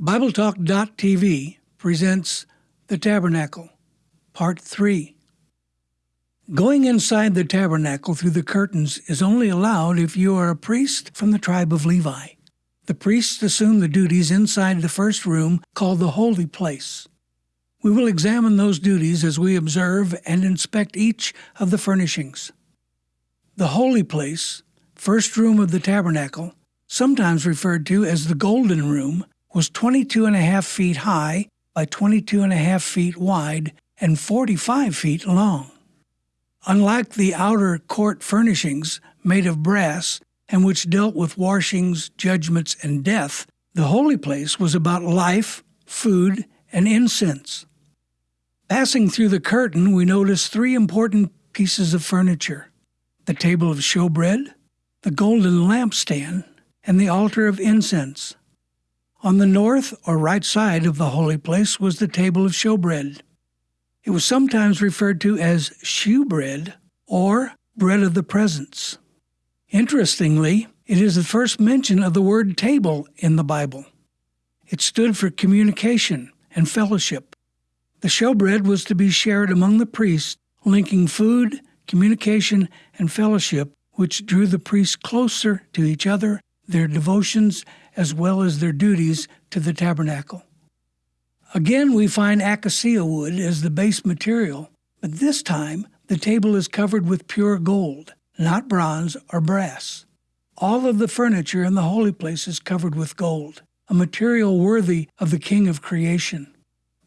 BibleTalk.tv presents The Tabernacle, Part 3. Going inside the tabernacle through the curtains is only allowed if you are a priest from the tribe of Levi. The priests assume the duties inside the first room called the Holy Place. We will examine those duties as we observe and inspect each of the furnishings. The Holy Place, first room of the tabernacle, sometimes referred to as the Golden Room, was 22 and a half feet high by 22 and a half feet wide and 45 feet long. Unlike the outer court furnishings made of brass and which dealt with washings, judgments, and death, the holy place was about life, food, and incense. Passing through the curtain, we notice three important pieces of furniture the table of showbread, the golden lampstand, and the altar of incense. On the north or right side of the holy place was the table of showbread. It was sometimes referred to as shewbread or bread of the presence. Interestingly, it is the first mention of the word table in the Bible. It stood for communication and fellowship. The showbread was to be shared among the priests, linking food, communication, and fellowship, which drew the priests closer to each other, their devotions, as well as their duties to the tabernacle. Again, we find acacia wood as the base material, but this time the table is covered with pure gold, not bronze or brass. All of the furniture in the holy place is covered with gold, a material worthy of the King of creation.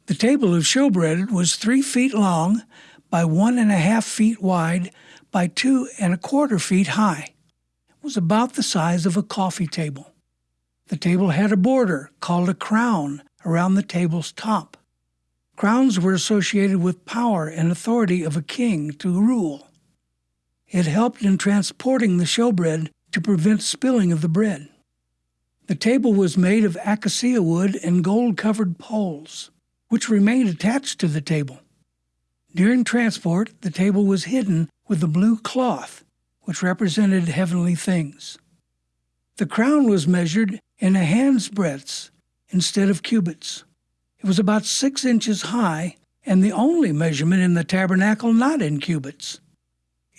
The table of showbread was three feet long by one and a half feet wide by two and a quarter feet high. It was about the size of a coffee table. The table had a border called a crown around the table's top. Crowns were associated with power and authority of a king to rule. It helped in transporting the showbread to prevent spilling of the bread. The table was made of acacia wood and gold covered poles, which remained attached to the table. During transport, the table was hidden with a blue cloth, which represented heavenly things. The crown was measured in a hand's breadth instead of cubits. It was about six inches high and the only measurement in the tabernacle not in cubits.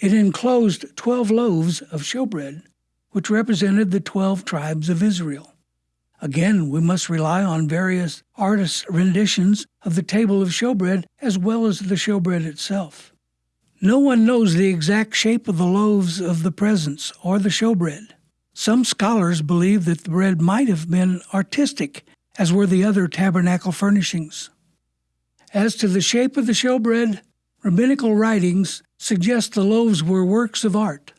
It enclosed twelve loaves of showbread, which represented the twelve tribes of Israel. Again, we must rely on various artists' renditions of the table of showbread as well as the showbread itself. No one knows the exact shape of the loaves of the presence or the showbread. Some scholars believe that the bread might have been artistic, as were the other tabernacle furnishings. As to the shape of the showbread, rabbinical writings suggest the loaves were works of art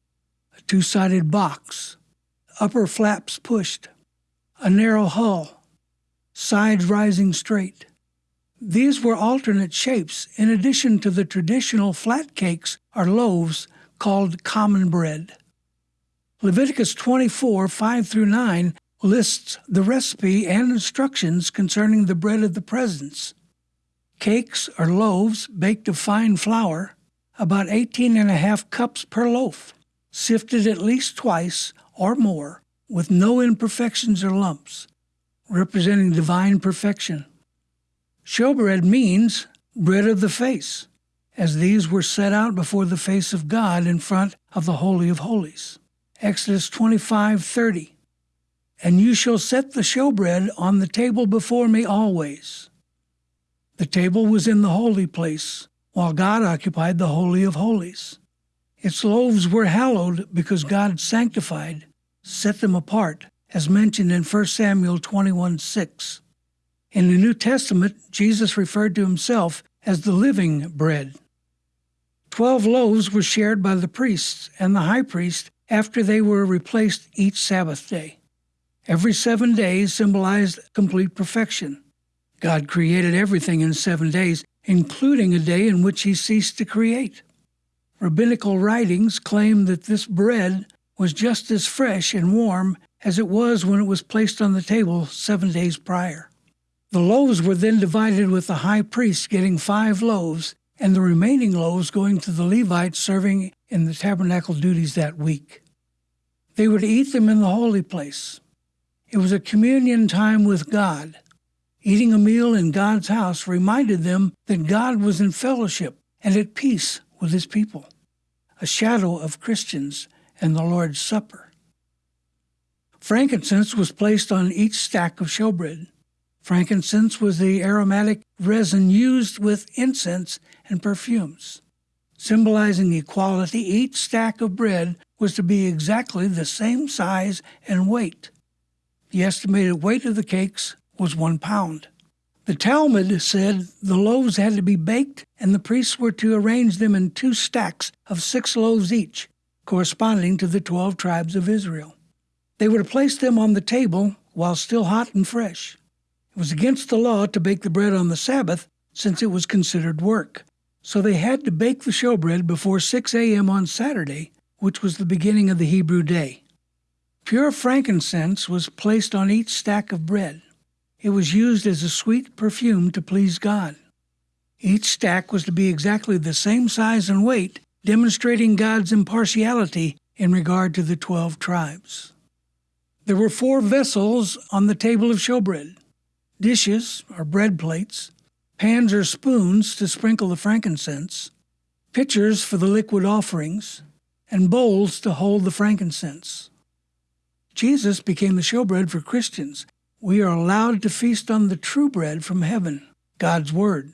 a two sided box, upper flaps pushed, a narrow hull, sides rising straight. These were alternate shapes in addition to the traditional flat cakes or loaves called common bread. Leviticus 24 5 through 9 lists the recipe and instructions concerning the bread of the presence. Cakes or loaves baked of fine flour, about 18 and a half cups per loaf, sifted at least twice or more, with no imperfections or lumps, representing divine perfection. Showbread means bread of the face, as these were set out before the face of God in front of the Holy of Holies. Exodus 25:30. And you shall set the showbread on the table before me always. The table was in the holy place, while God occupied the holy of holies. Its loaves were hallowed because God sanctified, set them apart, as mentioned in 1 Samuel 21:6. In the New Testament, Jesus referred to himself as the living bread. Twelve loaves were shared by the priests and the high priest after they were replaced each Sabbath day. Every seven days symbolized complete perfection. God created everything in seven days, including a day in which he ceased to create. Rabbinical writings claim that this bread was just as fresh and warm as it was when it was placed on the table seven days prior. The loaves were then divided with the high priest getting five loaves and the remaining loaves going to the Levites serving in the tabernacle duties that week. They would eat them in the holy place. It was a communion time with God, Eating a meal in God's house reminded them that God was in fellowship and at peace with his people, a shadow of Christians and the Lord's Supper. Frankincense was placed on each stack of showbread. Frankincense was the aromatic resin used with incense and perfumes. Symbolizing equality, each stack of bread was to be exactly the same size and weight. The estimated weight of the cakes was one pound. The Talmud said the loaves had to be baked, and the priests were to arrange them in two stacks of six loaves each, corresponding to the twelve tribes of Israel. They were to place them on the table while still hot and fresh. It was against the law to bake the bread on the Sabbath, since it was considered work. So they had to bake the showbread before 6 a.m. on Saturday, which was the beginning of the Hebrew day. Pure frankincense was placed on each stack of bread. It was used as a sweet perfume to please God. Each stack was to be exactly the same size and weight, demonstrating God's impartiality in regard to the twelve tribes. There were four vessels on the table of showbread dishes, or bread plates, pans or spoons to sprinkle the frankincense, pitchers for the liquid offerings, and bowls to hold the frankincense. Jesus became the showbread for Christians we are allowed to feast on the true bread from heaven, God's Word.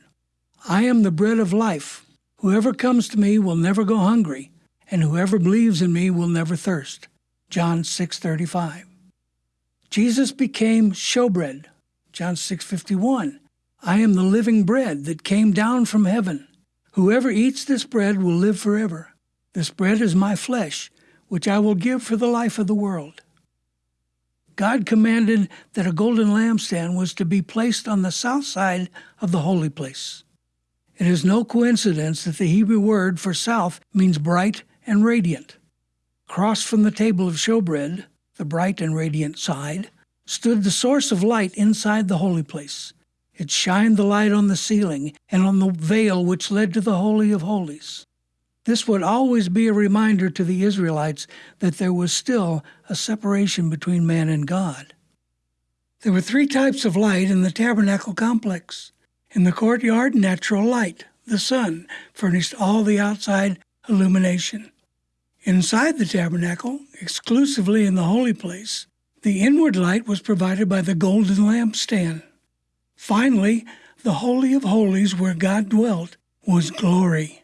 I am the bread of life. Whoever comes to me will never go hungry, and whoever believes in me will never thirst. John 6:35. Jesus became showbread. John 6:51. I am the living bread that came down from heaven. Whoever eats this bread will live forever. This bread is my flesh, which I will give for the life of the world. God commanded that a golden lampstand was to be placed on the south side of the holy place. It is no coincidence that the Hebrew word for south means bright and radiant. Across from the table of showbread, the bright and radiant side, stood the source of light inside the holy place. It shined the light on the ceiling and on the veil which led to the Holy of Holies. This would always be a reminder to the Israelites that there was still a separation between man and God. There were three types of light in the tabernacle complex. In the courtyard, natural light, the sun, furnished all the outside illumination. Inside the tabernacle, exclusively in the holy place, the inward light was provided by the golden lampstand. Finally, the Holy of Holies, where God dwelt, was glory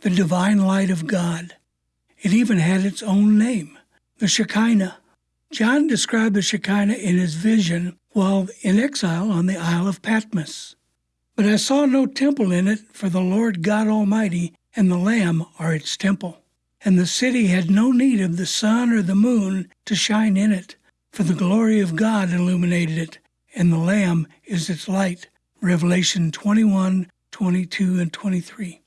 the divine light of God. It even had its own name, the Shekinah. John described the Shekinah in his vision while in exile on the Isle of Patmos. But I saw no temple in it, for the Lord God Almighty and the Lamb are its temple. And the city had no need of the sun or the moon to shine in it, for the glory of God illuminated it, and the Lamb is its light. Revelation 21, 22, and 23.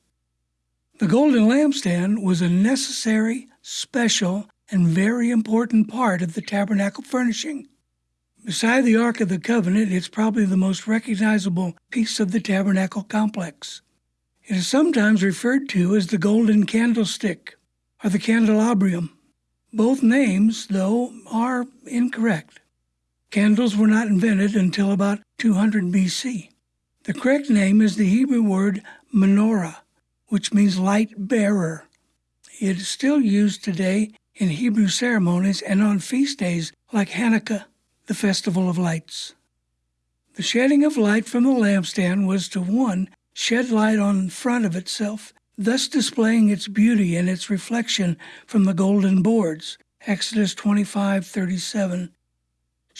The golden lampstand was a necessary, special, and very important part of the tabernacle furnishing. Beside the Ark of the Covenant, it's probably the most recognizable piece of the tabernacle complex. It is sometimes referred to as the golden candlestick or the candelabrum. Both names, though, are incorrect. Candles were not invented until about 200 BC. The correct name is the Hebrew word menorah, which means light bearer. It is still used today in Hebrew ceremonies and on feast days like Hanukkah, the festival of lights. The shedding of light from the lampstand was to one shed light on front of itself, thus displaying its beauty and its reflection from the golden boards. Exodus 25:37.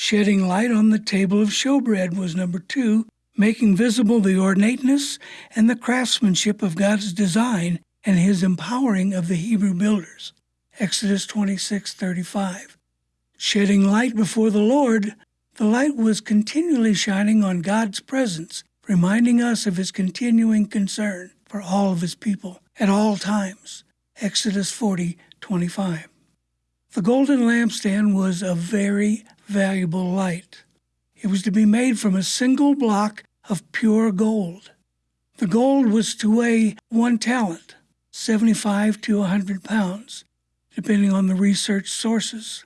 Shedding light on the table of showbread was number 2, making visible the ornateness and the craftsmanship of God's design and his empowering of the Hebrew builders. Exodus 26:35. Shedding light before the Lord, the light was continually shining on God's presence, reminding us of his continuing concern for all of his people at all times. Exodus 40:25. The golden lampstand was a very valuable light. It was to be made from a single block of pure gold. The gold was to weigh one talent, 75 to 100 pounds, depending on the research sources.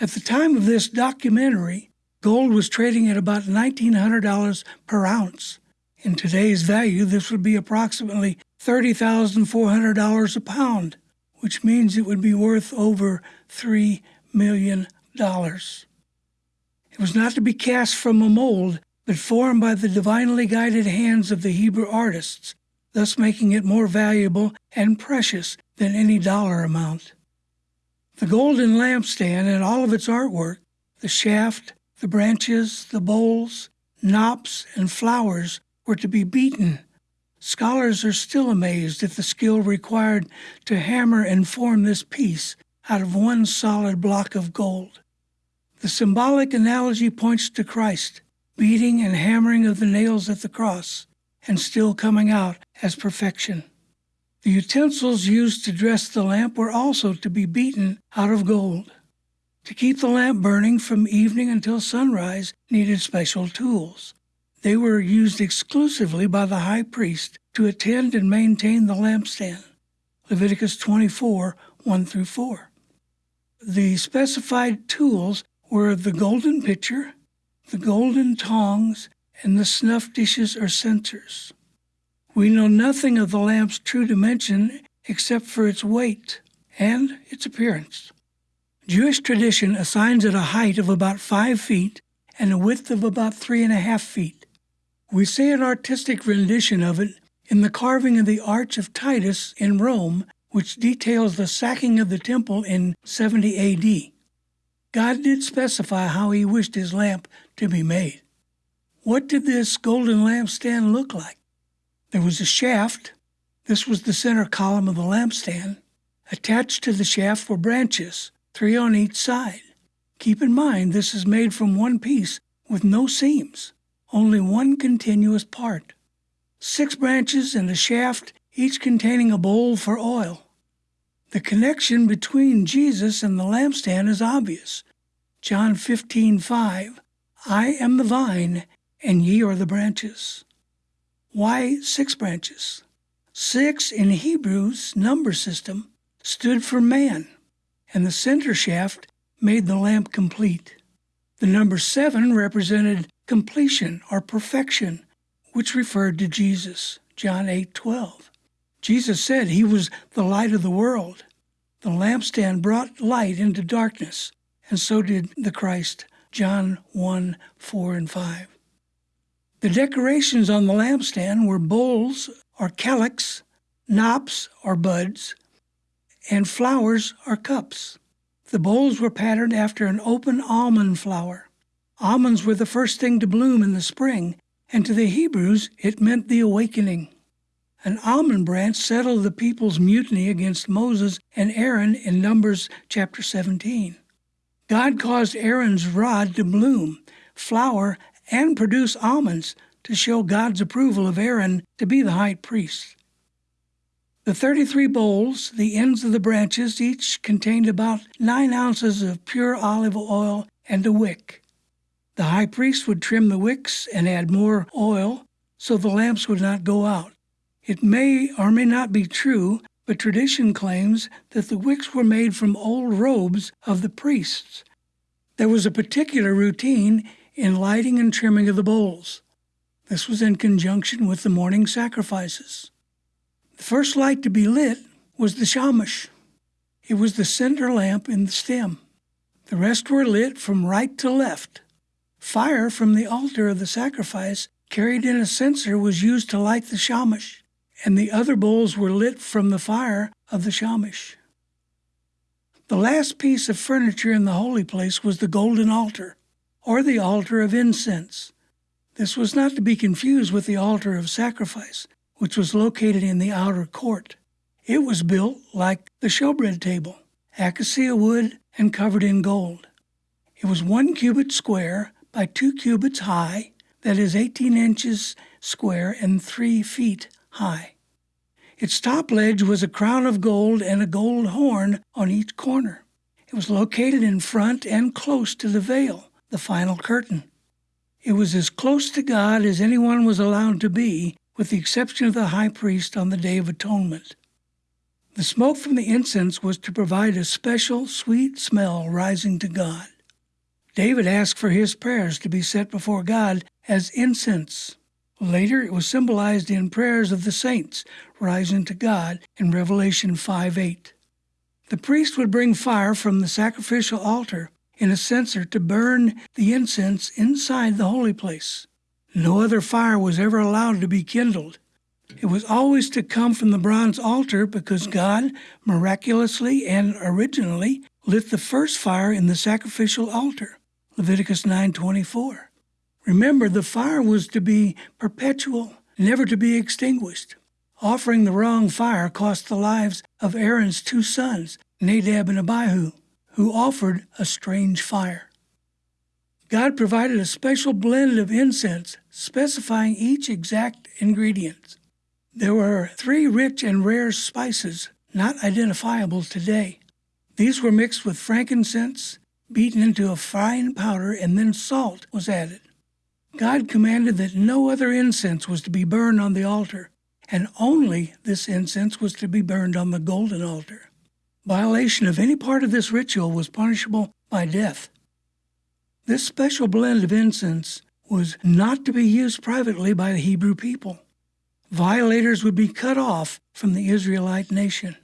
At the time of this documentary, Gold was trading at about $1,900 per ounce. In today's value, this would be approximately $30,400 a pound, which means it would be worth over $3 million. It was not to be cast from a mold, but formed by the divinely guided hands of the Hebrew artists, thus making it more valuable and precious than any dollar amount. The golden lampstand and all of its artwork, the shaft, the branches, the bowls, knops, and flowers were to be beaten. Scholars are still amazed at the skill required to hammer and form this piece out of one solid block of gold. The symbolic analogy points to Christ, beating and hammering of the nails at the cross, and still coming out as perfection. The utensils used to dress the lamp were also to be beaten out of gold. To keep the lamp burning from evening until sunrise needed special tools. They were used exclusively by the high priest to attend and maintain the lampstand. Leviticus 24 1 through 4. The specified tools were the golden pitcher, the golden tongs, and the snuff dishes or censers. We know nothing of the lamp's true dimension except for its weight and its appearance. Jewish tradition assigns it a height of about five feet and a width of about three and a half feet. We see an artistic rendition of it in the carving of the Arch of Titus in Rome, which details the sacking of the temple in 70 AD. God did specify how he wished his lamp to be made. What did this golden lampstand look like? There was a shaft. This was the center column of the lampstand. Attached to the shaft were branches, three on each side. Keep in mind this is made from one piece with no seams, only one continuous part. Six branches and a shaft, each containing a bowl for oil. The connection between Jesus and the lampstand is obvious. John 15:5 I am the vine and ye are the branches. Why six branches? Six in Hebrew's number system stood for man, and the center shaft made the lamp complete. The number seven represented completion or perfection, which referred to Jesus. John 8:12. Jesus said he was the light of the world. The lampstand brought light into darkness, and so did the Christ. John 1 4 and 5. The decorations on the lampstand were bowls or calyx, knops or buds, and flowers or cups. The bowls were patterned after an open almond flower. Almonds were the first thing to bloom in the spring, and to the Hebrews it meant the awakening. An almond branch settled the people's mutiny against Moses and Aaron in Numbers chapter 17. God caused Aaron's rod to bloom, flower, and produce almonds to show God's approval of Aaron to be the high priest. The 33 bowls, the ends of the branches, each contained about nine ounces of pure olive oil and a wick. The high priest would trim the wicks and add more oil so the lamps would not go out. It may or may not be true, but tradition claims that the wicks were made from old robes of the priests. There was a particular routine in lighting and trimming of the bowls. This was in conjunction with the morning sacrifices. The first light to be lit was the shamash. It was the center lamp in the stem. The rest were lit from right to left. Fire from the altar of the sacrifice carried in a censer was used to light the shamash and the other bowls were lit from the fire of the shamash. The last piece of furniture in the holy place was the golden altar, or the altar of incense. This was not to be confused with the altar of sacrifice, which was located in the outer court. It was built like the showbread table, acacia wood and covered in gold. It was one cubit square by two cubits high, that is 18 inches square and three feet high. Its top ledge was a crown of gold and a gold horn on each corner. It was located in front and close to the veil, the final curtain. It was as close to God as anyone was allowed to be, with the exception of the high priest on the Day of Atonement. The smoke from the incense was to provide a special sweet smell rising to God. David asked for his prayers to be set before God as incense. Later, it was symbolized in prayers of the saints rising to God in Revelation 5 8. The priest would bring fire from the sacrificial altar in a censer to burn the incense inside the holy place. No other fire was ever allowed to be kindled. It was always to come from the bronze altar because God miraculously and originally lit the first fire in the sacrificial altar. Leviticus 9:24. Remember the fire was to be perpetual, never to be extinguished. Offering the wrong fire cost the lives of Aaron's two sons, Nadab and Abihu, who offered a strange fire. God provided a special blend of incense specifying each exact ingredient. There were three rich and rare spices not identifiable today. These were mixed with frankincense, beaten into a fine powder, and then salt was added. God commanded that no other incense was to be burned on the altar, and only this incense was to be burned on the golden altar. Violation of any part of this ritual was punishable by death. This special blend of incense was not to be used privately by the Hebrew people. Violators would be cut off from the Israelite nation.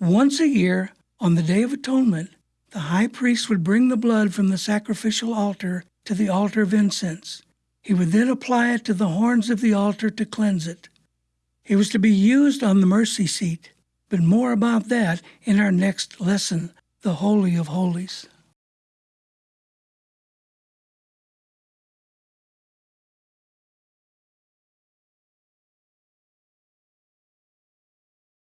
Once a year, on the Day of Atonement, the high priest would bring the blood from the sacrificial altar to the altar of incense. He would then apply it to the horns of the altar to cleanse it. It was to be used on the mercy seat, but more about that in our next lesson, the Holy of Holies.